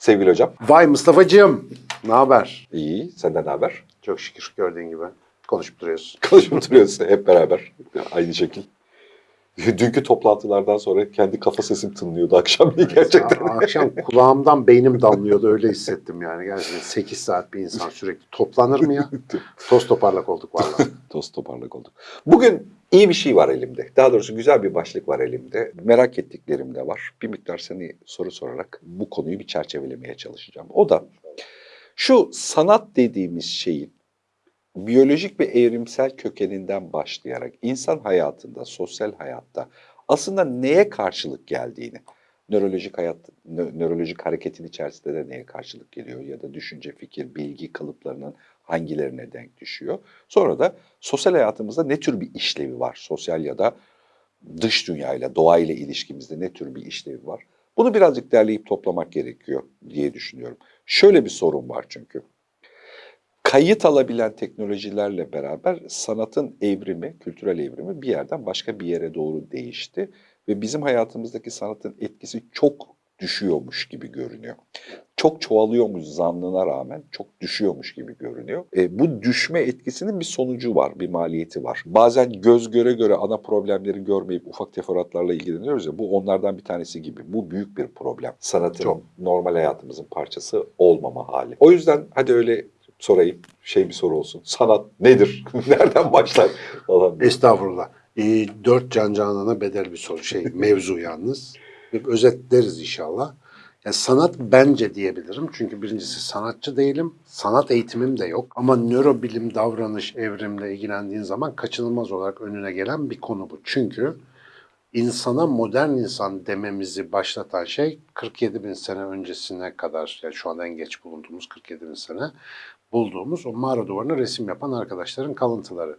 sevgili hocam. Vay Mustafa'cığım. Ne haber? İyi, senden ne haber? Çok şükür gördüğün gibi. Konuşup duruyoruz. Konuşup duruyoruz hep beraber. Aynı şekil. Dünkü toplantılardan sonra kendi kafa sesim tınlıyordu akşam gerçekten. Aa, Akşam kulağımdan beynim damlıyordu öyle hissettim yani. Gerçekten 8 saat bir insan sürekli toplanır mı ya? Toz toparlak olduk vallahi. Toz toparlak olduk. Bugün iyi bir şey var elimde. Daha doğrusu güzel bir başlık var elimde. Merak ettiklerim de var. Bir miktar seni soru sorarak bu konuyu bir çerçevelemeye çalışacağım. O da şu sanat dediğimiz şeyin biyolojik ve evrimsel kökeninden başlayarak insan hayatında, sosyal hayatta aslında neye karşılık geldiğini, nörolojik hayat, nö- nörolojik hareketin içerisinde de neye karşılık geliyor ya da düşünce, fikir, bilgi kalıplarının hangilerine denk düşüyor. Sonra da sosyal hayatımızda ne tür bir işlevi var? Sosyal ya da dış dünyayla, doğayla ilişkimizde ne tür bir işlevi var? Bunu birazcık derleyip toplamak gerekiyor diye düşünüyorum. Şöyle bir sorun var çünkü. Kayıt alabilen teknolojilerle beraber sanatın evrimi, kültürel evrimi bir yerden başka bir yere doğru değişti. Ve bizim hayatımızdaki sanatın etkisi çok düşüyormuş gibi görünüyor. Çok çoğalıyormuş zannına rağmen çok düşüyormuş gibi görünüyor. E, bu düşme etkisinin bir sonucu var, bir maliyeti var. Bazen göz göre göre ana problemleri görmeyip ufak teferruatlarla ilgileniyoruz ya bu onlardan bir tanesi gibi. Bu büyük bir problem. Sanatın Çok. normal hayatımızın parçası olmama hali. O yüzden hadi öyle sorayım, şey bir soru olsun. Sanat nedir? Nereden başlar? Falan. Estağfurullah. Ee, dört can canana bedel bir soru şey mevzu yalnız. Özetleriz inşallah. Ya sanat bence diyebilirim. Çünkü birincisi sanatçı değilim. Sanat eğitimim de yok. Ama nörobilim, davranış, evrimle ilgilendiğin zaman kaçınılmaz olarak önüne gelen bir konu bu. Çünkü insana modern insan dememizi başlatan şey 47 bin sene öncesine kadar, yani şu anda en geç bulunduğumuz 47 bin sene bulduğumuz o mağara duvarına resim yapan arkadaşların kalıntıları.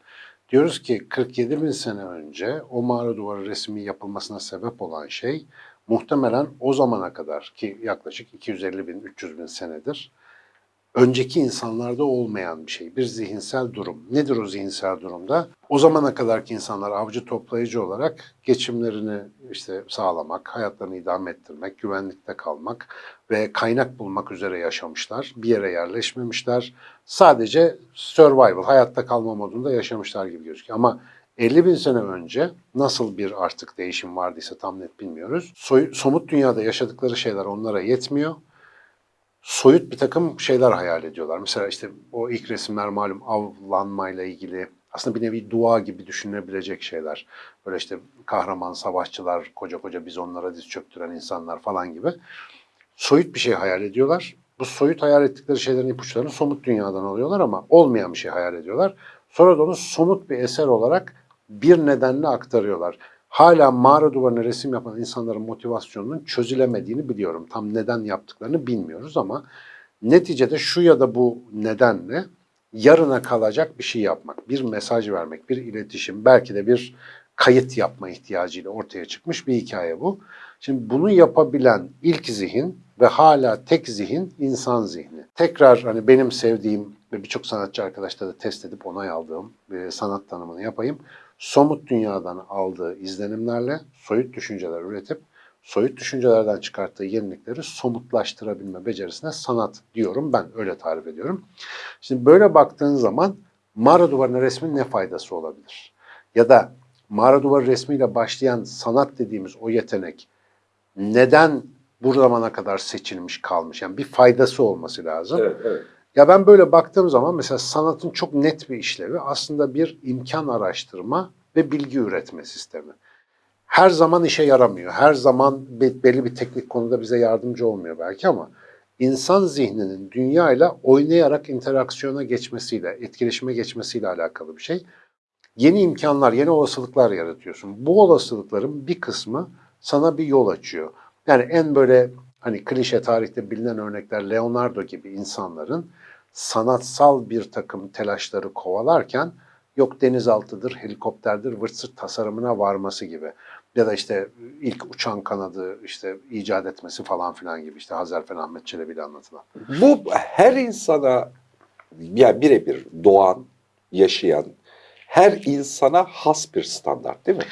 Diyoruz ki 47 bin sene önce o mağara duvarı resmi yapılmasına sebep olan şey muhtemelen o zamana kadar ki yaklaşık 250 bin 300 bin senedir önceki insanlarda olmayan bir şey. Bir zihinsel durum. Nedir o zihinsel durumda? O zamana kadarki insanlar avcı toplayıcı olarak geçimlerini işte sağlamak, hayatlarını idame ettirmek, güvenlikte kalmak ve kaynak bulmak üzere yaşamışlar. Bir yere yerleşmemişler. Sadece survival, hayatta kalma modunda yaşamışlar gibi gözüküyor. Ama 50 bin sene önce nasıl bir artık değişim vardıysa tam net bilmiyoruz. Soy- somut dünyada yaşadıkları şeyler onlara yetmiyor soyut bir takım şeyler hayal ediyorlar. Mesela işte o ilk resimler malum avlanmayla ilgili aslında bir nevi dua gibi düşünülebilecek şeyler. Böyle işte kahraman savaşçılar, koca koca bizonlara diz çöktüren insanlar falan gibi. Soyut bir şey hayal ediyorlar. Bu soyut hayal ettikleri şeylerin ipuçlarını somut dünyadan alıyorlar ama olmayan bir şey hayal ediyorlar. Sonra da onu somut bir eser olarak bir nedenle aktarıyorlar. Hala mağara duvarına resim yapan insanların motivasyonunun çözülemediğini biliyorum. Tam neden yaptıklarını bilmiyoruz ama neticede şu ya da bu nedenle yarına kalacak bir şey yapmak, bir mesaj vermek, bir iletişim, belki de bir kayıt yapma ihtiyacıyla ortaya çıkmış bir hikaye bu. Şimdi bunu yapabilen ilk zihin ve hala tek zihin insan zihni. Tekrar hani benim sevdiğim ve birçok sanatçı arkadaşla da test edip onay aldığım sanat tanımını yapayım. Somut dünyadan aldığı izlenimlerle soyut düşünceler üretip soyut düşüncelerden çıkarttığı yenilikleri somutlaştırabilme becerisine sanat diyorum ben öyle tarif ediyorum. Şimdi böyle baktığın zaman mağara duvarına resmin ne faydası olabilir? Ya da mağara duvarı resmiyle başlayan sanat dediğimiz o yetenek neden bu zamana kadar seçilmiş kalmış? Yani bir faydası olması lazım. Evet, evet. Ya ben böyle baktığım zaman mesela sanatın çok net bir işlevi aslında bir imkan araştırma ve bilgi üretme sistemi. Her zaman işe yaramıyor. Her zaman be- belli bir teknik konuda bize yardımcı olmuyor belki ama insan zihninin dünyayla oynayarak interaksiyona geçmesiyle, etkileşime geçmesiyle alakalı bir şey. Yeni imkanlar, yeni olasılıklar yaratıyorsun. Bu olasılıkların bir kısmı sana bir yol açıyor. Yani en böyle hani klişe tarihte bilinen örnekler Leonardo gibi insanların sanatsal bir takım telaşları kovalarken yok denizaltıdır, helikopterdir, vırt tasarımına varması gibi. Ya da işte ilk uçan kanadı işte icat etmesi falan filan gibi işte Hazarfen Ahmet Çelebi'yle anlatılan. Bu her insana yani birebir doğan, yaşayan her insana has bir standart değil mi?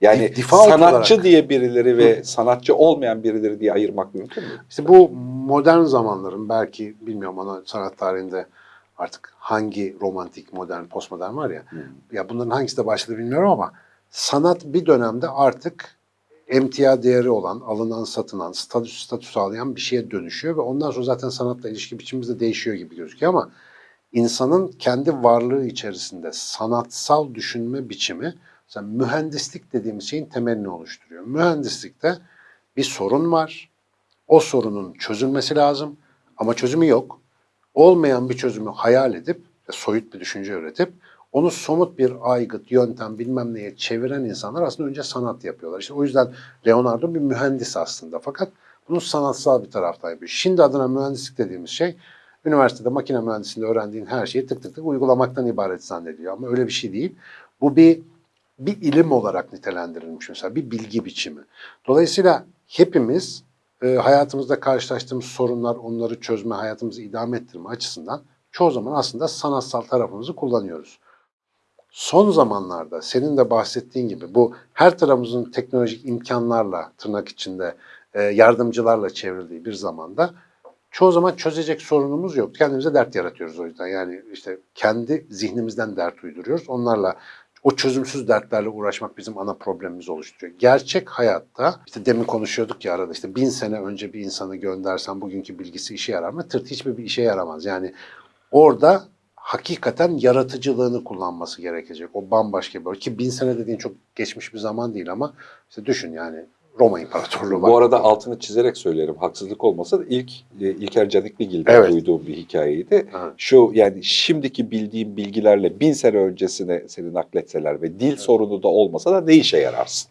Yani difa sanatçı olarak. diye birileri ve sanatçı olmayan birileri diye ayırmak mümkün mü? İşte bu modern zamanların belki bilmiyorum ona sanat tarihinde artık hangi romantik, modern, postmodern var ya. Ya bunların hangisi de başladı bilmiyorum ama sanat bir dönemde artık emtia değeri olan, alınan, satılan, statü, statü sağlayan bir şeye dönüşüyor ve ondan sonra zaten sanatla ilişki biçimimiz de değişiyor gibi gözüküyor ama insanın kendi varlığı içerisinde sanatsal düşünme biçimi mesela mühendislik dediğimiz şeyin temelini oluşturuyor. Mühendislikte bir sorun var. O sorunun çözülmesi lazım ama çözümü yok. Olmayan bir çözümü hayal edip, soyut bir düşünce üretip onu somut bir aygıt, yöntem bilmem neye çeviren insanlar aslında önce sanat yapıyorlar. İşte o yüzden Leonardo bir mühendis aslında fakat bunu sanatsal bir taraftan yapıyor. Şimdi adına mühendislik dediğimiz şey üniversitede makine mühendisliğinde öğrendiğin her şeyi tık tık tık uygulamaktan ibaret zannediyor ama öyle bir şey değil. Bu bir bir ilim olarak nitelendirilmiş mesela bir bilgi biçimi. Dolayısıyla hepimiz e, hayatımızda karşılaştığımız sorunlar, onları çözme, hayatımızı idame ettirme açısından çoğu zaman aslında sanatsal tarafımızı kullanıyoruz. Son zamanlarda senin de bahsettiğin gibi bu her tarafımızın teknolojik imkanlarla tırnak içinde e, yardımcılarla çevrildiği bir zamanda çoğu zaman çözecek sorunumuz yok. Kendimize dert yaratıyoruz o yüzden. Yani işte kendi zihnimizden dert uyduruyoruz. Onlarla o çözümsüz dertlerle uğraşmak bizim ana problemimiz oluşturuyor. Gerçek hayatta işte demin konuşuyorduk ya arada işte bin sene önce bir insanı göndersen bugünkü bilgisi işe yarar mı? Tırt hiçbir bir işe yaramaz. Yani orada hakikaten yaratıcılığını kullanması gerekecek. O bambaşka bir ki bin sene dediğin çok geçmiş bir zaman değil ama işte düşün yani Roma İmparatorluğu var. Bu arada altını çizerek söylerim. Haksızlık olmasa da ilk e, İlker Canikligil'den Evet. duyduğum bir hikayeydi. Evet. Şu yani şimdiki bildiğim bilgilerle bin sene öncesine seni nakletseler ve dil sorunu da olmasa da ne işe yararsın?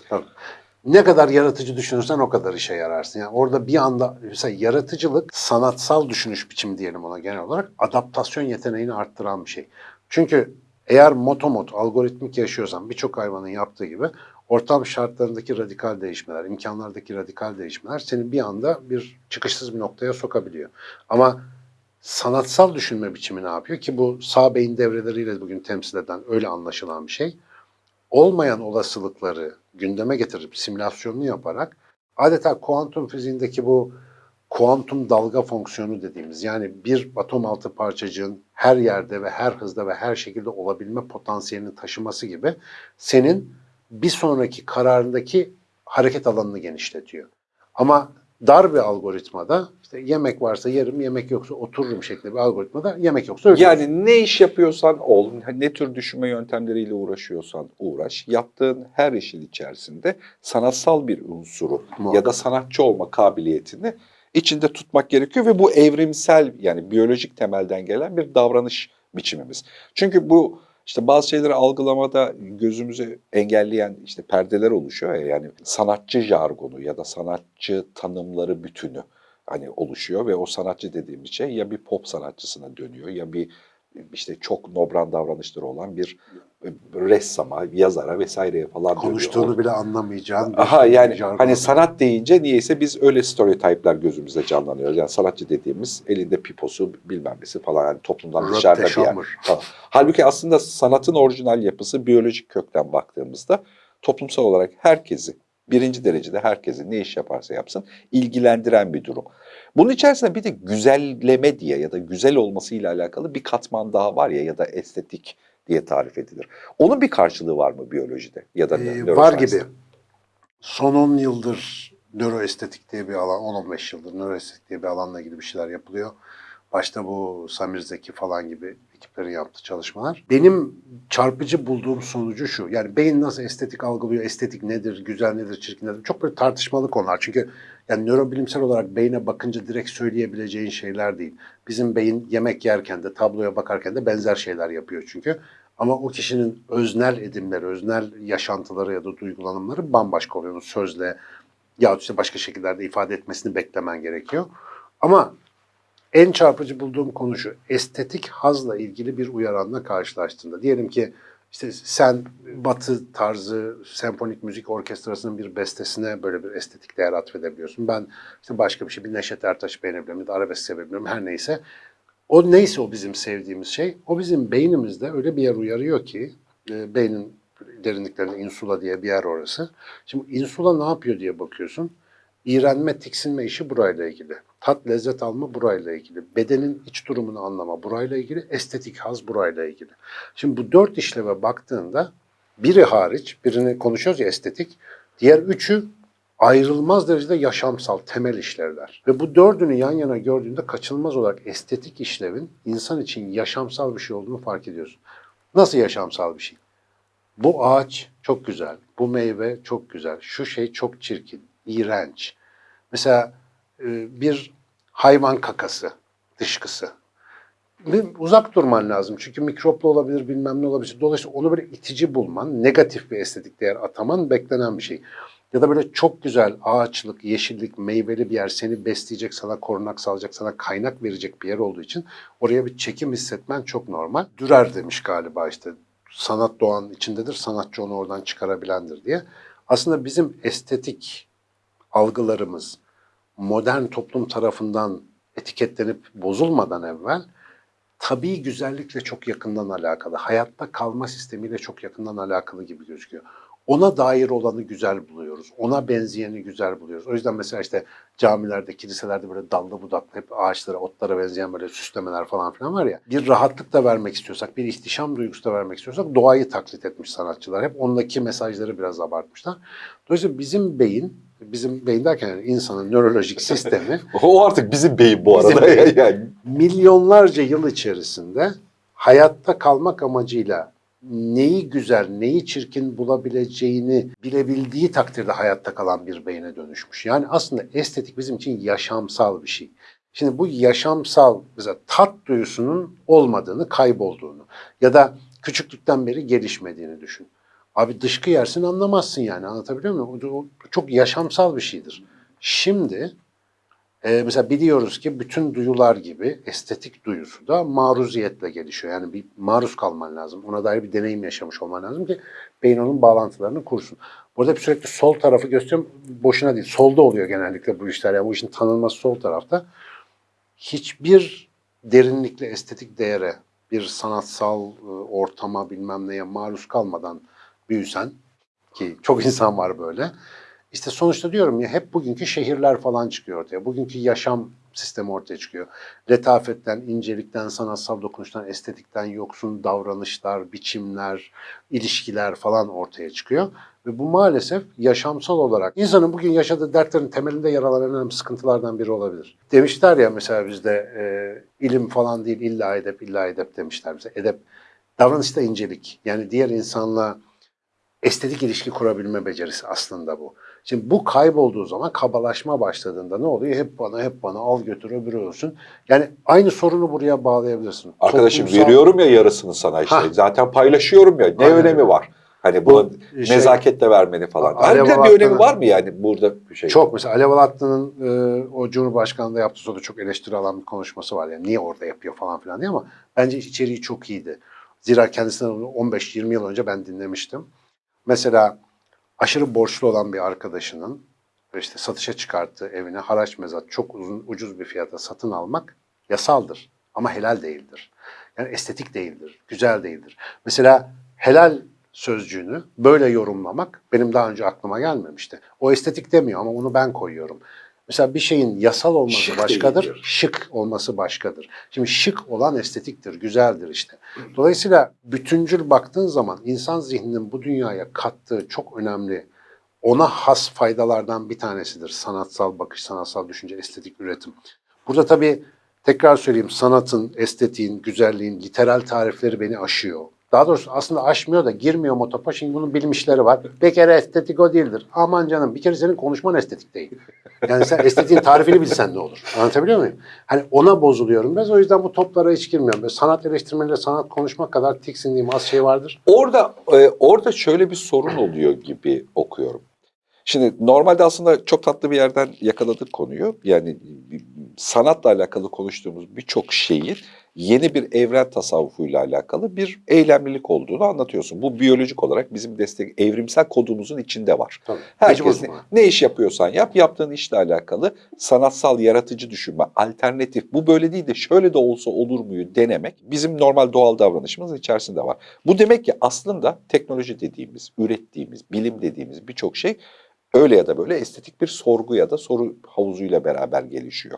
Ne kadar yaratıcı düşünürsen o kadar işe yararsın. Yani orada bir anda mesela yaratıcılık sanatsal düşünüş biçimi diyelim ona genel olarak adaptasyon yeteneğini arttıran bir şey. Çünkü eğer motomot, algoritmik yaşıyorsan birçok hayvanın yaptığı gibi ortam şartlarındaki radikal değişmeler, imkanlardaki radikal değişmeler seni bir anda bir çıkışsız bir noktaya sokabiliyor. Ama sanatsal düşünme biçimi ne yapıyor ki bu sağ beyin devreleriyle bugün temsil eden öyle anlaşılan bir şey olmayan olasılıkları gündeme getirip simülasyonunu yaparak adeta kuantum fiziğindeki bu kuantum dalga fonksiyonu dediğimiz yani bir atom altı parçacığın her yerde ve her hızda ve her şekilde olabilme potansiyelini taşıması gibi senin bir sonraki kararındaki hareket alanını genişletiyor. Ama dar bir algoritmada işte yemek varsa yerim, yemek yoksa otururum şeklinde bir algoritmada yemek yoksa ölürüm. Yani ne iş yapıyorsan ol, ne tür düşünme yöntemleriyle uğraşıyorsan uğraş, yaptığın her işin içerisinde sanatsal bir unsuru Muhakkak. ya da sanatçı olma kabiliyetini içinde tutmak gerekiyor ve bu evrimsel yani biyolojik temelden gelen bir davranış biçimimiz. Çünkü bu işte bazı şeyleri algılamada gözümüzü engelleyen işte perdeler oluşuyor ya yani sanatçı jargonu ya da sanatçı tanımları bütünü hani oluşuyor ve o sanatçı dediğimiz şey ya bir pop sanatçısına dönüyor ya bir işte çok nobran davranışları olan bir ressama, yazara vesaireye falan dönüyor. konuştuğunu bile anlamayacağın Aha yani hani sanat deyince niyeyse biz öyle stereotipler gözümüzde canlanıyor. Yani sanatçı dediğimiz elinde piposu bilmem nesi falan yani toplumdan Röpte dışarıda bir yer. Halbuki aslında sanatın orijinal yapısı biyolojik kökten baktığımızda toplumsal olarak herkesi birinci derecede herkesi ne iş yaparsa yapsın ilgilendiren bir durum. Bunun içerisinde bir de güzelleme diye ya da güzel olmasıyla alakalı bir katman daha var ya ya da estetik diye tarif edilir. Onun bir karşılığı var mı biyolojide ya da Ee, var gibi. Son 10 yıldır nöroestetik diye bir alan, 10-15 yıldır nöroestetik diye bir alanla ilgili bir şeyler yapılıyor. Başta bu Samir Zeki falan gibi ekiplerin yaptığı çalışmalar. Benim çarpıcı bulduğum sonucu şu. Yani beyin nasıl estetik algılıyor, estetik nedir, güzel nedir, çirkin nedir? Çok böyle tartışmalı konular. Çünkü yani nörobilimsel olarak beyne bakınca direkt söyleyebileceğin şeyler değil. Bizim beyin yemek yerken de, tabloya bakarken de benzer şeyler yapıyor çünkü. Ama o kişinin öznel edimleri, öznel yaşantıları ya da duygulanımları bambaşka oluyor. Sözle ya işte başka şekillerde ifade etmesini beklemen gerekiyor. Ama en çarpıcı bulduğum konu şu. Estetik hazla ilgili bir uyaranla karşılaştığında. Diyelim ki işte sen batı tarzı senfonik müzik orkestrasının bir bestesine böyle bir estetik değer atfedebiliyorsun. Ben işte başka bir şey, bir Neşet Ertaş beğenebilirim ya da arabesk sevebilirim her neyse. O neyse o bizim sevdiğimiz şey, o bizim beynimizde öyle bir yer uyarıyor ki, e, beynin derinliklerinde insula diye bir yer orası. Şimdi insula ne yapıyor diye bakıyorsun. İğrenme, tiksinme işi burayla ilgili. Tat, lezzet alma burayla ilgili. Bedenin iç durumunu anlama burayla ilgili. Estetik haz burayla ilgili. Şimdi bu dört işleve baktığında biri hariç, birini konuşuyoruz ya estetik. Diğer üçü ayrılmaz derecede yaşamsal, temel işlevler. Ve bu dördünü yan yana gördüğünde kaçınılmaz olarak estetik işlevin insan için yaşamsal bir şey olduğunu fark ediyorsun. Nasıl yaşamsal bir şey? Bu ağaç çok güzel, bu meyve çok güzel, şu şey çok çirkin, iğrenç. Mesela bir hayvan kakası, dışkısı. Bir uzak durman lazım çünkü mikroplu olabilir, bilmem ne olabilir. Dolayısıyla onu böyle itici bulman, negatif bir estetik değer ataman beklenen bir şey. Ya da böyle çok güzel ağaçlık, yeşillik, meyveli bir yer seni besleyecek, sana korunak sağlayacak, sana kaynak verecek bir yer olduğu için oraya bir çekim hissetmen çok normal. Dürer demiş galiba işte sanat doğanın içindedir, sanatçı onu oradan çıkarabilendir diye. Aslında bizim estetik algılarımız modern toplum tarafından etiketlenip bozulmadan evvel tabii güzellikle çok yakından alakalı, hayatta kalma sistemiyle çok yakından alakalı gibi gözüküyor. Ona dair olanı güzel buluyoruz. Ona benzeyeni güzel buluyoruz. O yüzden mesela işte camilerde, kiliselerde böyle dallı budaklı hep ağaçlara, otlara benzeyen böyle süslemeler falan filan var ya. Bir rahatlık da vermek istiyorsak, bir ihtişam duygusu da vermek istiyorsak doğayı taklit etmiş sanatçılar. Hep ondaki mesajları biraz abartmışlar. Dolayısıyla bizim beyin, bizim beyin derken yani insanın nörolojik sistemi O artık bizim beyin bu Bizim arada. beyin. yani. milyonlarca yıl içerisinde hayatta kalmak amacıyla neyi güzel, neyi çirkin bulabileceğini bilebildiği takdirde hayatta kalan bir beyne dönüşmüş. Yani aslında estetik bizim için yaşamsal bir şey. Şimdi bu yaşamsal, mesela tat duyusunun olmadığını, kaybolduğunu ya da küçüklükten beri gelişmediğini düşün. Abi dışkı yersin anlamazsın yani anlatabiliyor muyum? O, çok yaşamsal bir şeydir. Şimdi ee, mesela biliyoruz ki bütün duyular gibi estetik duyusu da maruziyetle gelişiyor. Yani bir maruz kalman lazım. Ona dair bir deneyim yaşamış olman lazım ki beyin onun bağlantılarını kursun. Burada hep sürekli sol tarafı gösteriyorum. Boşuna değil. Solda oluyor genellikle bu işler. Yani bu işin tanınması sol tarafta. Hiçbir derinlikli estetik değere, bir sanatsal e, ortama bilmem neye maruz kalmadan büyüsen ki çok insan var böyle. İşte sonuçta diyorum ya hep bugünkü şehirler falan çıkıyor ortaya. Bugünkü yaşam sistemi ortaya çıkıyor. Letafetten, incelikten, sanatsal dokunuştan, estetikten yoksun davranışlar, biçimler, ilişkiler falan ortaya çıkıyor. Ve bu maalesef yaşamsal olarak insanın bugün yaşadığı dertlerin temelinde yer alan önemli sıkıntılardan biri olabilir. Demişler ya mesela bizde e, ilim falan değil illa edep illa edep demişler bize. Edep davranışta incelik. Yani diğer insanla estetik ilişki kurabilme becerisi aslında bu. Şimdi bu kaybolduğu zaman kabalaşma başladığında ne oluyor? Hep bana, hep bana, al götür öbürü olsun. Yani aynı sorunu buraya bağlayabilirsin. Arkadaşım Toplumsal- veriyorum ya yarısını sana işte. Hah. Zaten paylaşıyorum ya. Ne Aynen önemi var? Hani Bu şey- nezaketle vermeni falan. Harbiden bir önemi var mı yani burada bir şey? Çok mesela Alev Alatlı'nın e, o Cumhurbaşkanı'nda yaptığı sırada çok eleştiri alan bir konuşması var. Yani niye orada yapıyor falan filan diye ama bence içeriği çok iyiydi. Zira kendisinden 15-20 yıl önce ben dinlemiştim. Mesela aşırı borçlu olan bir arkadaşının işte satışa çıkarttığı evine haraç mezat çok uzun ucuz bir fiyata satın almak yasaldır ama helal değildir. Yani estetik değildir, güzel değildir. Mesela helal sözcüğünü böyle yorumlamak benim daha önce aklıma gelmemişti. O estetik demiyor ama onu ben koyuyorum. Mesela bir şeyin yasal olması Şık başkadır, değildir. şık olması başkadır. Şimdi şık olan estetiktir, güzeldir işte. Dolayısıyla bütüncül baktığın zaman insan zihninin bu dünyaya kattığı çok önemli, ona has faydalardan bir tanesidir. Sanatsal bakış, sanatsal düşünce, estetik üretim. Burada tabii tekrar söyleyeyim sanatın, estetiğin, güzelliğin literal tarifleri beni aşıyor. Daha doğrusu aslında aşmıyor da girmiyor motopa. Şimdi bunun bilmişleri var. Bir kere estetik o değildir. Aman canım bir kere senin konuşman estetik değil. Yani sen estetiğin tarifini bilsen ne olur? Anlatabiliyor muyum? Hani ona bozuluyorum biraz. O yüzden bu toplara hiç girmiyorum. Böyle sanat eleştirmeniyle sanat konuşmak kadar tiksindiğim az şey vardır. Orada e, orada şöyle bir sorun oluyor gibi okuyorum. Şimdi normalde aslında çok tatlı bir yerden yakaladık konuyu. Yani sanatla alakalı konuştuğumuz birçok şeyin yeni bir evren tasavvufuyla alakalı bir eylemlilik olduğunu anlatıyorsun. Bu biyolojik olarak bizim destek evrimsel kodumuzun içinde var. Tabii. Herkes ne, ne iş yapıyorsan yap, yaptığın işle alakalı sanatsal yaratıcı düşünme, alternatif, bu böyle değil de şöyle de olsa olur muyu denemek bizim normal doğal davranışımızın içerisinde var. Bu demek ki aslında teknoloji dediğimiz, ürettiğimiz, bilim dediğimiz birçok şey öyle ya da böyle estetik bir sorgu ya da soru havuzuyla beraber gelişiyor.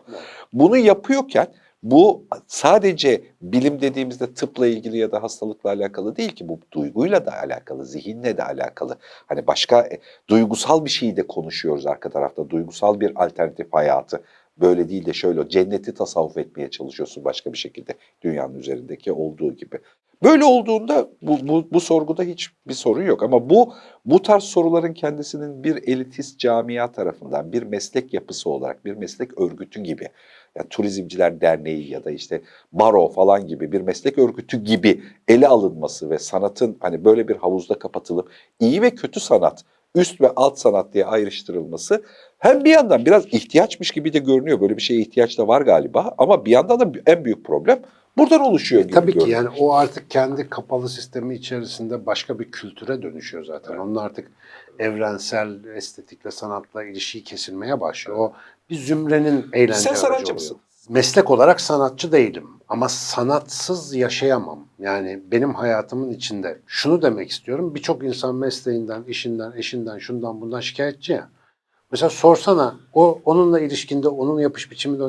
Bunu yapıyorken bu sadece bilim dediğimizde tıpla ilgili ya da hastalıkla alakalı değil ki bu duyguyla da alakalı, zihinle de alakalı. Hani başka e, duygusal bir şeyi de konuşuyoruz arka tarafta. Duygusal bir alternatif hayatı. Böyle değil de şöyle cenneti tasavvuf etmeye çalışıyorsun başka bir şekilde dünyanın üzerindeki olduğu gibi. Böyle olduğunda bu, bu, bu sorguda hiçbir sorun yok ama bu bu tarz soruların kendisinin bir elitist camia tarafından bir meslek yapısı olarak bir meslek örgütü gibi yani Turizmciler Derneği ya da işte baro falan gibi bir meslek örgütü gibi ele alınması ve sanatın hani böyle bir havuzda kapatılıp iyi ve kötü sanat, üst ve alt sanat diye ayrıştırılması hem bir yandan biraz ihtiyaçmış gibi de görünüyor. Böyle bir şeye ihtiyaç da var galiba ama bir yandan da en büyük problem buradan oluşuyor gibi E, Tabii ki görünüyor. yani o artık kendi kapalı sistemi içerisinde başka bir kültüre dönüşüyor zaten. Onun artık evrensel estetikle, sanatla ilişiği kesilmeye başlıyor. O bir zümrenin eğlence Sen sanatçı mısın? Meslek olarak sanatçı değilim ama sanatsız yaşayamam. Yani benim hayatımın içinde şunu demek istiyorum. Birçok insan mesleğinden, işinden, eşinden, şundan bundan şikayetçi ya. Mesela sorsana o onunla ilişkinde onun yapış biçiminde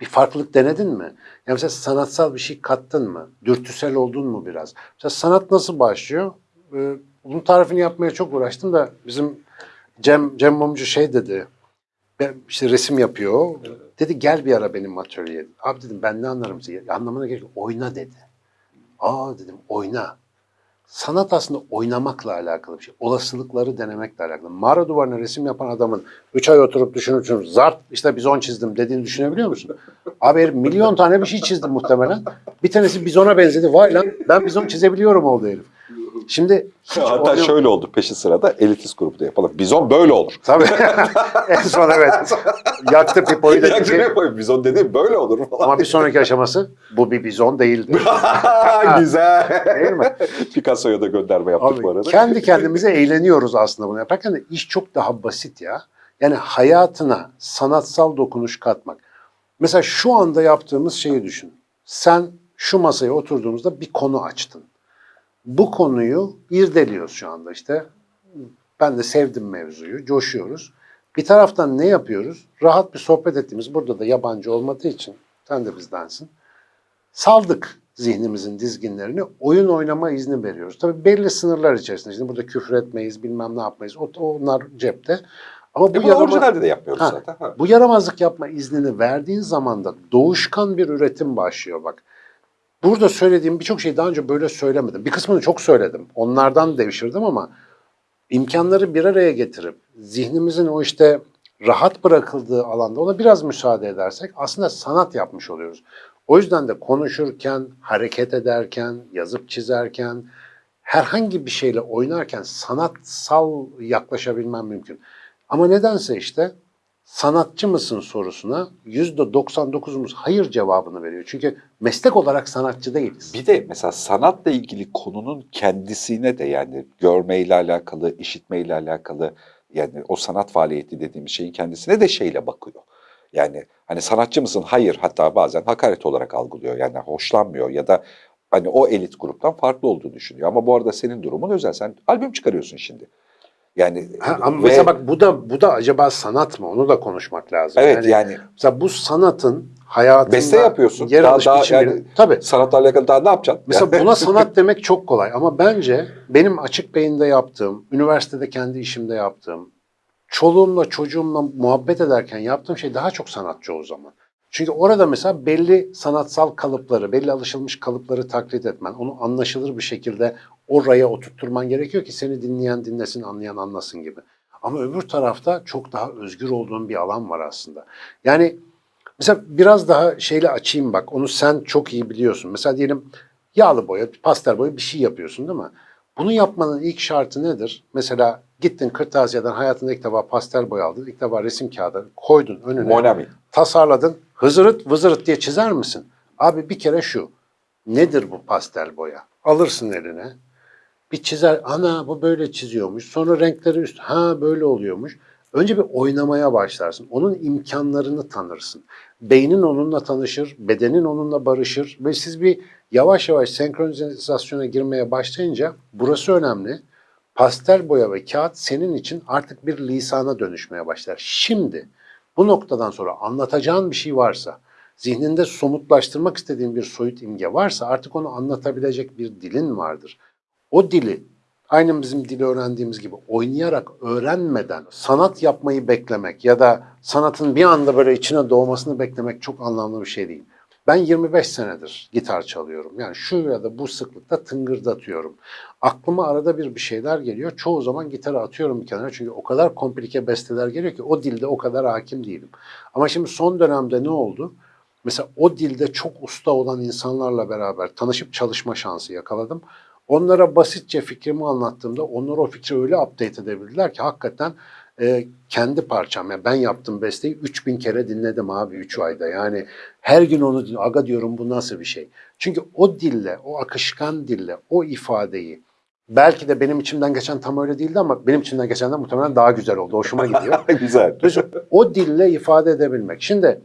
bir farklılık denedin mi? Yani mesela sanatsal bir şey kattın mı? Dürtüsel oldun mu biraz? Mesela sanat nasıl başlıyor? Ee, bunun tarifini yapmaya çok uğraştım da bizim Cem, Cem Mumcu şey dedi. Ben işte resim yapıyor. Dedi gel bir ara benim atölyeye. Abi dedim ben ne anlarım size? Anlamına gerek yok. Oyna dedi. Aa dedim oyna. Sanat aslında oynamakla alakalı bir şey. Olasılıkları denemekle alakalı. Mağara duvarına resim yapan adamın 3 ay oturup düşünüp düşünüp zart işte bizon çizdim dediğini düşünebiliyor musun? Abi milyon tane bir şey çizdi muhtemelen. Bir tanesi bizona benzedi. Vay lan ben bizon çizebiliyorum oldu herif. Şimdi Hatta oyun- şöyle oldu peşi sırada elitist grupta yapalım. Bizon böyle olur. Tabii. en son evet. Yaktı pipoyu dedi ki. Ya, Bizon dediğim böyle olur falan. Ama bir sonraki aşaması bu bir bizon değildi. Güzel. Değil mi? Picasso'ya da gönderme yaptık Abi, bu arada. kendi kendimize eğleniyoruz aslında bunu yaparken de iş çok daha basit ya. Yani hayatına sanatsal dokunuş katmak. Mesela şu anda yaptığımız şeyi düşün. Sen şu masaya oturduğumuzda bir konu açtın. Bu konuyu irdeliyoruz şu anda işte. Ben de sevdim mevzuyu, coşuyoruz. Bir taraftan ne yapıyoruz? Rahat bir sohbet ettiğimiz, burada da yabancı olmadığı için, sen de bizdensin. Saldık zihnimizin dizginlerini, oyun oynama izni veriyoruz. Tabii belli sınırlar içerisinde. Şimdi burada küfür etmeyiz, bilmem ne yapmayız. O- Onlar cepte. Ama bu E yarama- de yapmıyoruz Ha, zaten. Ha. bu yaramazlık yapma iznini verdiğin zaman da doğuşkan bir üretim başlıyor bak. Burada söylediğim birçok şeyi daha önce böyle söylemedim. Bir kısmını çok söyledim. Onlardan devşirdim ama imkanları bir araya getirip zihnimizin o işte rahat bırakıldığı alanda ona biraz müsaade edersek aslında sanat yapmış oluyoruz. O yüzden de konuşurken, hareket ederken, yazıp çizerken, herhangi bir şeyle oynarken sanatsal yaklaşabilmem mümkün. Ama nedense işte sanatçı mısın sorusuna %99'umuz hayır cevabını veriyor. Çünkü meslek olarak sanatçı değiliz. Bir de mesela sanatla ilgili konunun kendisine de yani görmeyle alakalı, işitmeyle alakalı yani o sanat faaliyeti dediğimiz şeyin kendisine de şeyle bakıyor. Yani hani sanatçı mısın? Hayır. Hatta bazen hakaret olarak algılıyor. Yani hoşlanmıyor ya da hani o elit gruptan farklı olduğunu düşünüyor. Ama bu arada senin durumun özel. Sen albüm çıkarıyorsun şimdi. Yani Ha, ama ve- mesela bak bu da bu da acaba sanat mı? Onu da konuşmak lazım. evet yani mesela bu sanatın hayatında beste yapıyorsun. yer Daha- alış daha biçimini- yani- Tabii. sanatla alakalı daha ne yapacaksın? Mesela buna sanat demek çok kolay ama bence benim açık beyinde yaptığım, üniversitede kendi işimde yaptığım, çoluğumla çocuğumla muhabbet ederken yaptığım şey daha çok sanatçı o zaman. Çünkü orada mesela belli sanatsal kalıpları, belli alışılmış kalıpları taklit etmen, onu anlaşılır bir şekilde oraya oturtturman gerekiyor ki seni dinleyen dinlesin, anlayan anlasın gibi. Ama öbür tarafta çok daha özgür olduğun bir alan var aslında. Yani Mesela biraz daha şeyle açayım bak. Onu sen çok iyi biliyorsun. Mesela diyelim yağlı boya, pastel boya bir şey yapıyorsun değil mi? Bunu yapmanın ilk şartı nedir? Mesela gittin kırtasiyeden hayatında ilk defa pastel boya aldın. ilk defa resim kağıdı koydun önüne. Monami. Tasarladın. Hızırıt vızırıt diye çizer misin? Abi bir kere şu. Nedir bu pastel boya? Alırsın eline. Bir çizer. Ana bu böyle çiziyormuş. Sonra renkleri üst. Ha böyle oluyormuş. Önce bir oynamaya başlarsın. Onun imkanlarını tanırsın. Beynin onunla tanışır, bedenin onunla barışır ve siz bir yavaş yavaş senkronizasyona girmeye başlayınca burası önemli. Pastel boya ve kağıt senin için artık bir lisana dönüşmeye başlar. Şimdi bu noktadan sonra anlatacağın bir şey varsa, zihninde somutlaştırmak istediğin bir soyut imge varsa artık onu anlatabilecek bir dilin vardır. O dili aynı bizim dili öğrendiğimiz gibi oynayarak öğrenmeden sanat yapmayı beklemek ya da sanatın bir anda böyle içine doğmasını beklemek çok anlamlı bir şey değil. Ben 25 senedir gitar çalıyorum. Yani şu ya da bu sıklıkta tıngırdatıyorum. Aklıma arada bir bir şeyler geliyor. Çoğu zaman gitarı atıyorum bir kenara. Çünkü o kadar komplike besteler geliyor ki o dilde o kadar hakim değilim. Ama şimdi son dönemde ne oldu? Mesela o dilde çok usta olan insanlarla beraber tanışıp çalışma şansı yakaladım. Onlara basitçe fikrimi anlattığımda onlar o fikri öyle update edebildiler ki hakikaten e, kendi parçam. Yani ben yaptım besteyi 3000 kere dinledim abi 3 ayda. Yani her gün onu aga diyorum bu nasıl bir şey. Çünkü o dille, o akışkan dille, o ifadeyi belki de benim içimden geçen tam öyle değildi ama benim içimden geçenden muhtemelen daha güzel oldu. Hoşuma gidiyor. Güzel. O dille ifade edebilmek. Şimdi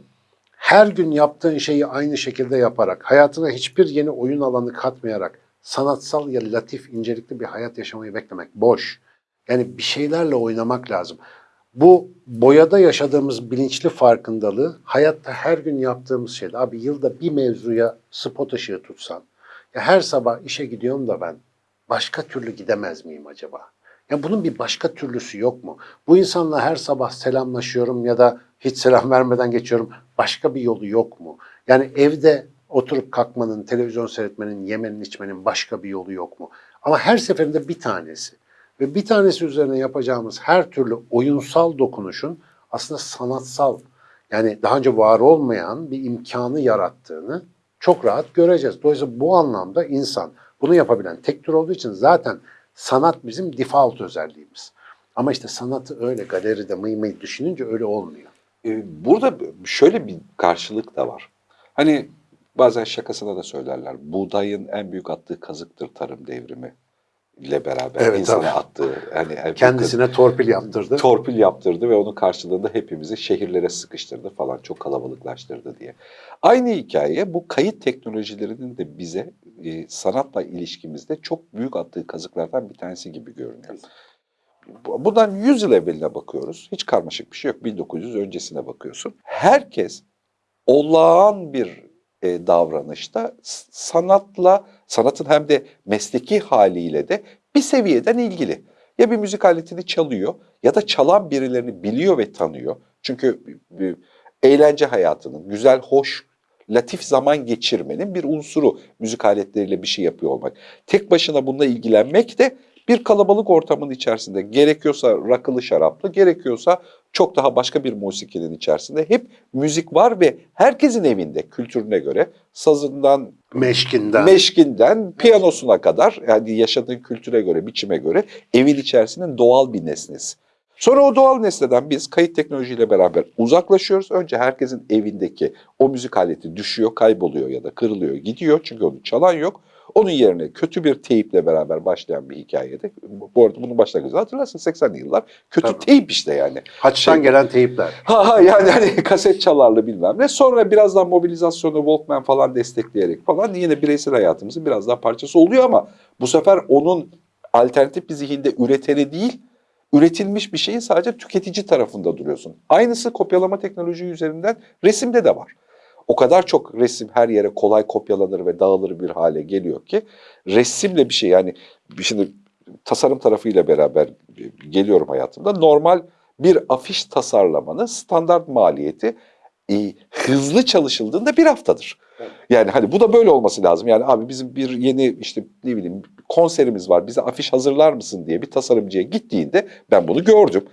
her gün yaptığın şeyi aynı şekilde yaparak, hayatına hiçbir yeni oyun alanı katmayarak sanatsal ya latif, incelikli bir hayat yaşamayı beklemek boş. Yani bir şeylerle oynamak lazım. Bu boyada yaşadığımız bilinçli farkındalığı hayatta her gün yaptığımız şeyde. Abi yılda bir mevzuya spot ışığı tutsan. Ya her sabah işe gidiyorum da ben başka türlü gidemez miyim acaba? Ya bunun bir başka türlüsü yok mu? Bu insanla her sabah selamlaşıyorum ya da hiç selam vermeden geçiyorum. Başka bir yolu yok mu? Yani evde oturup kalkmanın, televizyon seyretmenin, yemenin, içmenin başka bir yolu yok mu? Ama her seferinde bir tanesi. Ve bir tanesi üzerine yapacağımız her türlü oyunsal dokunuşun aslında sanatsal, yani daha önce var olmayan bir imkanı yarattığını çok rahat göreceğiz. Dolayısıyla bu anlamda insan bunu yapabilen tek tür olduğu için zaten sanat bizim default özelliğimiz. Ama işte sanatı öyle galeride mıy mıy düşününce öyle olmuyor. Ee, Burada şöyle bir karşılık da var. Hani bazen şakasına da söylerler. Buğdayın en büyük attığı kazıktır tarım devrimi ile beraber Evet, insana tabii. attığı yani Kendisine torpil yaptırdı. torpil yaptırdı ve onun karşılığında hepimizi şehirlere sıkıştırdı falan çok kalabalıklaştırdı diye. Aynı hikaye bu kayıt teknolojilerinin de bize e, sanatla ilişkimizde çok büyük attığı kazıklardan bir tanesi gibi görünüyor. Bu- Bundan 100 yıl evveline bakıyoruz. Hiç karmaşık bir şey yok. 1900 öncesine bakıyorsun. Herkes olağan bir e, davranışta sanatla, sanatın hem de mesleki haliyle de bir seviyeden ilgili. Ya bir müzik aletini çalıyor ya da çalan birilerini biliyor ve tanıyor. Çünkü eğlence hayatının, güzel, hoş, latif zaman geçirmenin bir unsuru müzik aletleriyle bir şey yapıyor olmak. Tek başına bununla ilgilenmek de bir kalabalık ortamın içerisinde gerekiyorsa rakılı şaraplı, gerekiyorsa çok daha başka bir musikinin içerisinde hep müzik var ve herkesin evinde kültürüne göre sazından Meşkinden. meşkinden piyanosuna kadar yani yaşadığın kültüre göre, biçime göre evin içerisinin doğal bir nesnesi. Sonra o doğal nesneden biz kayıt teknolojiyle beraber uzaklaşıyoruz. Önce herkesin evindeki o müzik aleti düşüyor, kayboluyor ya da kırılıyor, gidiyor. Çünkü onu çalan yok. Onun yerine kötü bir teyple beraber başlayan bir hikayede, bu arada bunun başlangıcı hatırlarsın 80'li yıllar, kötü Tabii. teyp işte yani. Haçtan Şey- gelen teyipler. Ha ha yani hani kaset çalarlı bilmem ne. Sonra birazdan mobilizasyonu Walkman falan destekleyerek falan yine bireysel hayatımızın biraz daha parçası oluyor ama bu sefer onun alternatif bir zihinde üreteni değil, üretilmiş bir şeyin sadece tüketici tarafında duruyorsun. Aynısı kopyalama teknoloji üzerinden resimde de var. O kadar çok resim her yere kolay kopyalanır ve dağılır bir hale geliyor ki resimle bir şey yani şimdi tasarım tarafıyla beraber geliyorum hayatımda. Normal bir afiş tasarlamanın standart maliyeti e, hızlı çalışıldığında bir haftadır. Yani hani bu da böyle olması lazım. Yani abi bizim bir yeni işte ne bileyim konserimiz var bize afiş hazırlar mısın diye bir tasarımcıya gittiğinde ben bunu gördüm.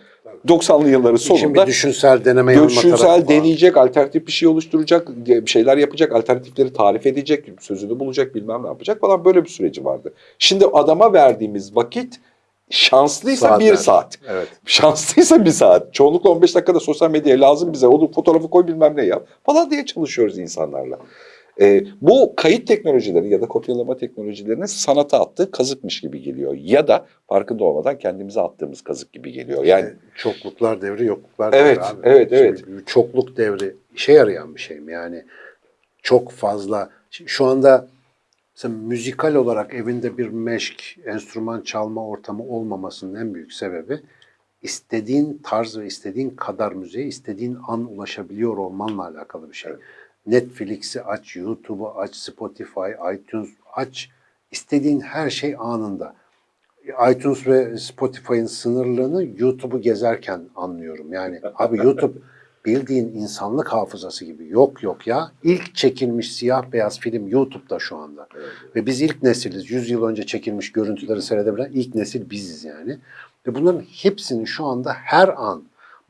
90'lı yılların sonunda bir düşünsel deneme Düşünsel var. deneyecek, alternatif bir şey oluşturacak, bir şeyler yapacak, alternatifleri tarif edecek, sözünü bulacak, bilmem ne yapacak falan böyle bir süreci vardı. Şimdi adama verdiğimiz vakit şanslıysa bir Saatler. saat. Evet. Şanslıysa bir saat. Çoğunlukla 15 dakikada sosyal medyaya lazım bize. Onu fotoğrafı koy bilmem ne yap falan diye çalışıyoruz insanlarla. Ee, bu kayıt teknolojileri ya da kopyalama teknolojilerinin sanata attığı kazıkmış gibi geliyor. Ya da farkında olmadan kendimize attığımız kazık gibi geliyor. Yani Yani çokluklar devri, yokluklar Evet, devri abi. evet, Şimdi evet. çokluk devri işe yarayan bir şey mi? Yani çok fazla. Şimdi Şu anda mesela müzikal olarak evinde bir meşk, enstrüman çalma ortamı olmamasının en büyük sebebi istediğin tarz ve istediğin kadar müziğe istediğin an ulaşabiliyor olmanla alakalı bir şey. Netflix'i aç, YouTube'u aç, Spotify, iTunes aç. istediğin her şey anında iTunes ve Spotify'ın sınırlığını YouTube'u gezerken anlıyorum. Yani abi YouTube bildiğin insanlık hafızası gibi. Yok yok ya. İlk çekilmiş siyah beyaz film YouTube'da şu anda. Ve biz ilk nesiliz. 100 yıl önce çekilmiş görüntüleri seyredebilen ilk nesil biziz yani. Ve bunların hepsini şu anda her an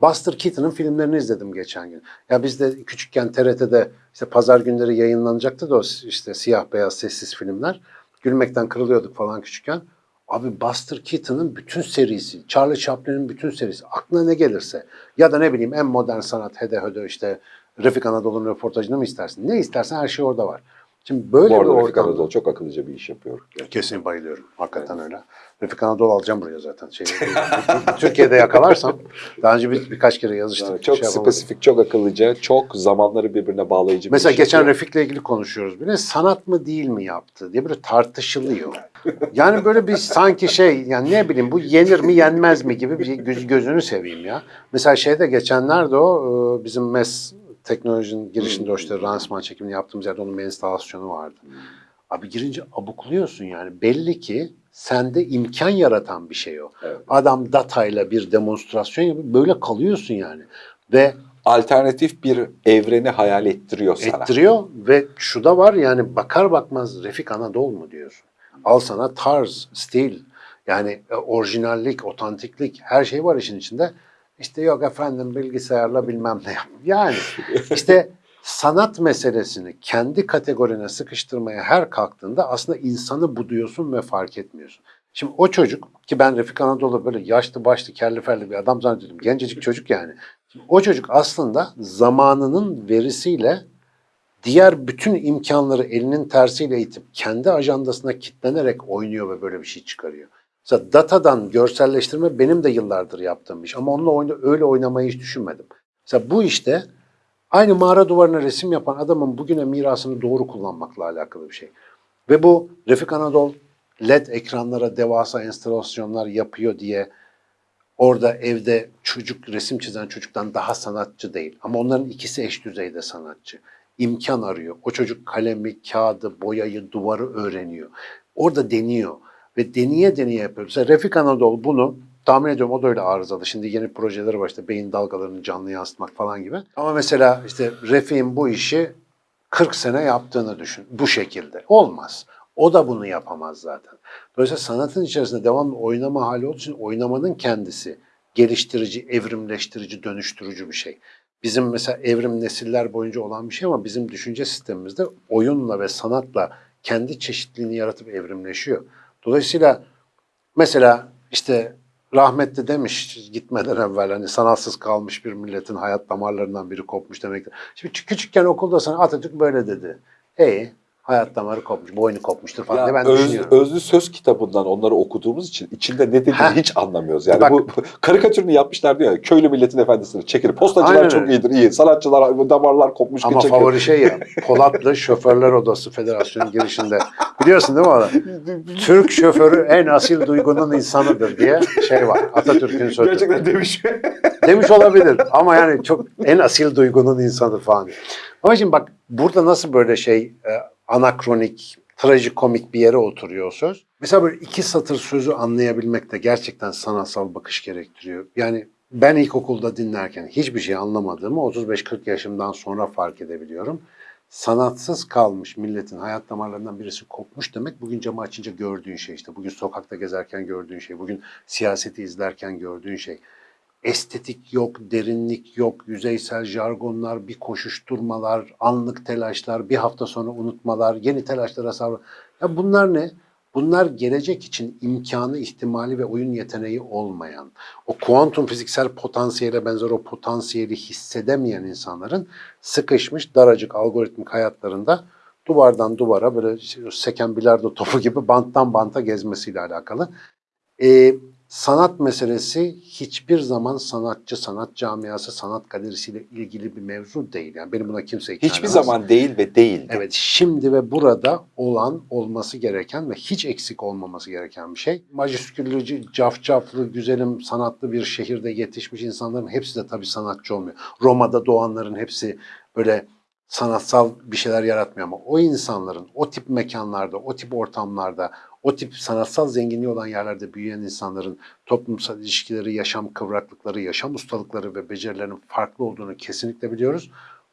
Buster Keaton'ın filmlerini izledim geçen gün. Ya biz de küçükken TRT'de işte pazar günleri yayınlanacaktı da o işte siyah beyaz sessiz filmler. Gülmekten kırılıyorduk falan küçükken. Abi Buster Keaton'ın bütün serisi, Charlie Chaplin'in bütün serisi, aklına ne gelirse ya da ne bileyim en modern sanat, Hede Höde işte Refik Anadolu'nun röportajını mı istersin? Ne istersen her şey orada var. Şimdi böyle bu bir arada Refik ortamda... Anadolu çok akıllıca bir iş yapıyor. Kesin bayılıyorum. Hakikaten öyle. Refik Anadolu alacağım buraya zaten. Şey, Türkiye'de yakalarsam daha önce bir, birkaç kere yazıştık. Yani çok şey yapamadım. spesifik, çok akıllıca, çok zamanları birbirine bağlayıcı bir Mesela iş geçen yapıyor. Refik'le ilgili konuşuyoruz bile. Sanat mı değil mi yaptı diye böyle tartışılıyor. Yani böyle bir sanki şey yani ne bileyim bu yenir mi yenmez mi gibi bir göz, gözünü seveyim ya. Mesela şeyde geçenlerde o e, bizim MES teknolojinin girişinde o işte lansman çekimini yaptığımız yerde onun instalasyonu vardı. Abi girince abukluyorsun yani. Belli ki sende imkan yaratan bir şey o. Evet. Adam datayla bir demonstrasyon yapıyor. Böyle kalıyorsun yani. Ve Alternatif bir evreni hayal ettiriyor sana. ettiriyor ve şu da var yani bakar bakmaz Refik Anadolu mu diyorsun. Al sana tarz, stil, yani e, orijinallik, otantiklik her şey var işin içinde. İşte yok efendim bilgisayarla bilmem ne yap. Yani işte sanat meselesini kendi kategorine sıkıştırmaya her kalktığında aslında insanı buduyorsun ve fark etmiyorsun. Şimdi o çocuk ki ben Refik Anadolu böyle yaşlı başlı kelli felli bir adam zannediyordum. Gencecik çocuk yani. O çocuk aslında zamanının verisiyle diğer bütün imkanları elinin tersiyle itip kendi ajandasına kitlenerek oynuyor ve böyle bir şey çıkarıyor. Mesela datadan görselleştirme benim de yıllardır yaptığım iş ama onunla oyna, öyle oynamayı hiç düşünmedim. Mesela bu işte aynı mağara duvarına resim yapan adamın bugüne mirasını doğru kullanmakla alakalı bir şey. Ve bu Refik Anadolu LED ekranlara devasa enstalasyonlar yapıyor diye orada evde çocuk resim çizen çocuktan daha sanatçı değil. Ama onların ikisi eş düzeyde sanatçı. İmkan arıyor. O çocuk kalemi, kağıdı, boyayı, duvarı öğreniyor. Orada deniyor. Ve deneye deneye yapıyor. Mesela Refik Anadolu bunu tahmin ediyorum o da öyle arızalı. Şimdi yeni projeleri var işte beyin dalgalarını canlı yansıtmak falan gibi. Ama mesela işte Refik'in bu işi 40 sene yaptığını düşün bu şekilde. Olmaz. O da bunu yapamaz zaten. Dolayısıyla sanatın içerisinde devamlı oynama hali olduğu için oynamanın kendisi geliştirici, evrimleştirici, dönüştürücü bir şey. Bizim mesela evrim nesiller boyunca olan bir şey ama bizim düşünce sistemimizde oyunla ve sanatla kendi çeşitliliğini yaratıp evrimleşiyor. Dolayısıyla mesela işte rahmetli demiş gitmeden evvel hani sanatsız kalmış bir milletin hayat damarlarından biri kopmuş demektir. Şimdi küçük- küçükken okulda sana Atatürk böyle dedi. İyi hayat damarı kopmuş, boynu kopmuştur falan diye ben öz- düşünüyorum. özlü söz kitabından onları okuduğumuz için içinde ne dediğini Heh. hiç anlamıyoruz. Yani Bak- bu karikatürünü yapmışlar diyor ya köylü milletin efendisini çekilir. Postacılar Aynen çok iyidir iyi. Sanatçılar damarlar kopmuş Ama çekilir. favori şey ya Polatlı Şoförler Odası Federasyonu girişinde. Biliyorsun değil mi onu? Türk şoförü en asil duygunun insanıdır diye şey var. Atatürk'ün sözü. Gerçekten demiş. Demiş olabilir ama yani çok en asil duygunun insanı falan. Ama şimdi bak burada nasıl böyle şey e, anakronik, trajikomik bir yere oturuyor o söz. Mesela böyle iki satır sözü anlayabilmek de gerçekten sanatsal bakış gerektiriyor. Yani ben ilkokulda dinlerken hiçbir şey anlamadığımı 35-40 yaşımdan sonra fark edebiliyorum. Sanatsız kalmış milletin hayat damarlarından birisi kopmuş demek bugün camı açınca gördüğün şey işte. Bugün sokakta gezerken gördüğün şey, bugün siyaseti izlerken gördüğün şey estetik yok, derinlik yok, yüzeysel jargonlar, bir koşuşturmalar, anlık telaşlar, bir hafta sonra unutmalar, yeni telaşlara savrul. Ya bunlar ne? Bunlar gelecek için imkanı, ihtimali ve oyun yeteneği olmayan, o kuantum fiziksel potansiyele benzer o potansiyeli hissedemeyen insanların sıkışmış daracık algoritmik hayatlarında duvardan duvara böyle seken bilardo topu gibi banttan banta gezmesiyle alakalı. Ee, sanat meselesi hiçbir zaman sanatçı, sanat camiası, sanat galerisiyle ilgili bir mevzu değil. Yani benim buna kimse ikna Hiçbir zaman değil ve değildi. Evet şimdi ve burada olan olması gereken ve hiç eksik olmaması gereken bir şey. Majüsküllü, cafcaflı, güzelim, sanatlı bir şehirde yetişmiş insanların hepsi de tabii sanatçı olmuyor. Roma'da doğanların hepsi böyle sanatsal bir şeyler yaratmıyor ama o insanların o tip mekanlarda, o tip ortamlarda, o tip sanatsal zenginliği olan yerlerde büyüyen insanların toplumsal ilişkileri, yaşam kıvraklıkları, yaşam ustalıkları ve becerilerinin farklı olduğunu kesinlikle biliyoruz.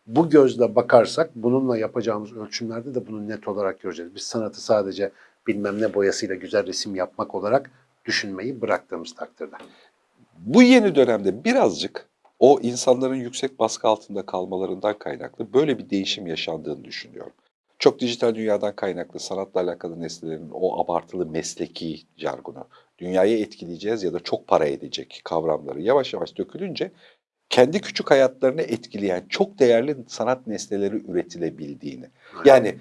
Bu gözle bakarsak bununla yapacağımız ölçümlerde de bunu net olarak göreceğiz. Biz sanatı sadece bilmem ne boyasıyla güzel resim yapmak olarak düşünmeyi bıraktığımız takdirde. Bu yeni dönemde birazcık o insanların yüksek baskı altında kalmalarından kaynaklı böyle bir değişim yaşandığını düşünüyorum. Çok dijital dünyadan kaynaklı sanatla alakalı nesnelerin o abartılı mesleki jargonu, dünyayı etkileyeceğiz ya da çok para edecek kavramları yavaş yavaş dökülünce kendi küçük hayatlarını etkileyen çok değerli sanat nesneleri üretilebildiğini. Yani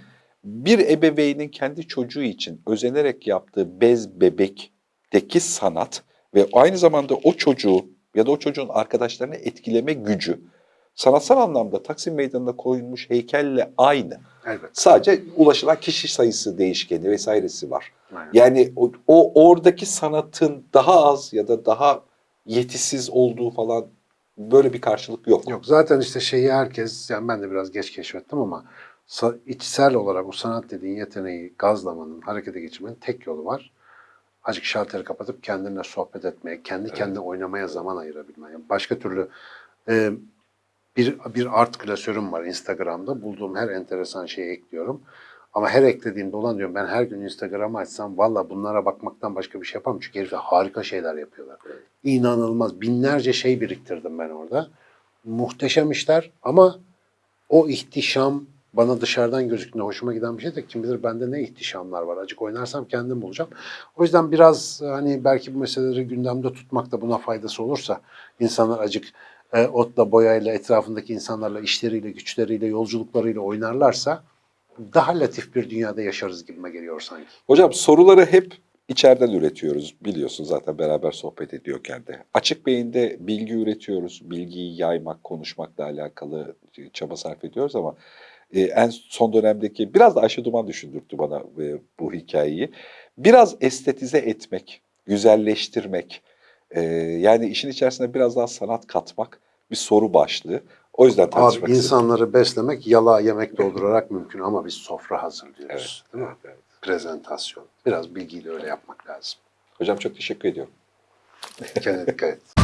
bir ebeveynin kendi çocuğu için özenerek yaptığı bez bebekteki sanat ve aynı zamanda o çocuğu ya da o çocuğun arkadaşlarını etkileme gücü sanatsal anlamda Taksim Meydanı'na koyulmuş heykelle aynı. Evet. Sadece ulaşılan kişi sayısı değişkeni vesairesi var. Aynen. Yani o, o oradaki sanatın daha az ya da daha yetisiz olduğu falan böyle bir karşılık yok. Yok zaten işte şeyi herkes, yani ben de biraz geç keşfettim ama içsel olarak o sanat dediğin yeteneği gazlamanın, harekete geçirmenin tek yolu var. Azıcık şalteri kapatıp kendinle sohbet etmeye, kendi kendine oynamaya zaman ayırabilmeye. Yani başka türlü e, bir, bir art klasörüm var Instagram'da. Bulduğum her enteresan şeyi ekliyorum. Ama her eklediğimde olan diyorum ben her gün Instagram'ı açsam valla bunlara bakmaktan başka bir şey yapamam. Çünkü herifler harika şeyler yapıyorlar. İnanılmaz. Binlerce şey biriktirdim ben orada. Muhteşem işler ama o ihtişam bana dışarıdan gözüktüğünde hoşuma giden bir şey de kim bilir bende ne ihtişamlar var. Acık oynarsam kendim bulacağım. O yüzden biraz hani belki bu meseleleri gündemde tutmak da buna faydası olursa insanlar acık e, otla, boyayla, etrafındaki insanlarla, işleriyle, güçleriyle, yolculuklarıyla oynarlarsa daha latif bir dünyada yaşarız gibime geliyor sanki. Hocam soruları hep içeriden üretiyoruz. Biliyorsun zaten beraber sohbet ediyorken de. Açık beyinde bilgi üretiyoruz. Bilgiyi yaymak, konuşmakla alakalı çaba sarf ediyoruz ama e, en son dönemdeki biraz da Ayşe Duman düşündürttü bana e, bu hikayeyi. Biraz estetize etmek, güzelleştirmek, e, yani işin içerisine biraz daha sanat katmak bir soru başlığı. O yüzden tartışmak Abi istedim. insanları beslemek yalağa yemek doldurarak mümkün ama biz sofra hazırlıyoruz. Evet, değil mi? evet. Prezentasyon. Biraz bilgiyle öyle yapmak lazım. Hocam çok teşekkür ediyorum. Kendine dikkat et.